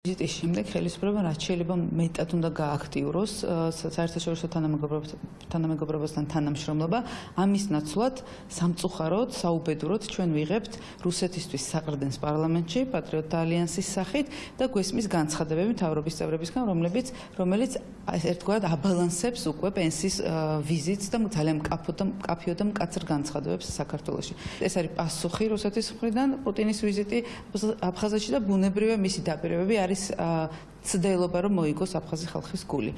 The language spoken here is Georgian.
ვიზიტის შემდეგ ხელისუფლება რაც შეიძლება მეტად უნდა გააქტიუროს საერთაშორისო თანამეგობრობასთან თანამშრომლობა ამის ნაცვლად სამწუხაროდ საუბედუროდ ჩვენ ვიღებთ რუსეთისთვის საყრდენს პარლამენტში პატრიოტთა ალიანსის სახით და გვესმის განცხადებები მთავრობის წევრებისგან რომლებიც რომელიც ერთგვარად აბალანსებს უკვე პენსიის ვიზიტს და ძალიან მკაფიო და მკაფიო და მკაცრ განცხადებებს საქართველოში. ეს არის პასუხი რუსეთის მხრიდან პუტინის ვიზიტი აფხაზეთში და ბუნებრივია მისი დაპირებები არის ცდელობა რომ მოიგოს აფხაზი ხალხის გული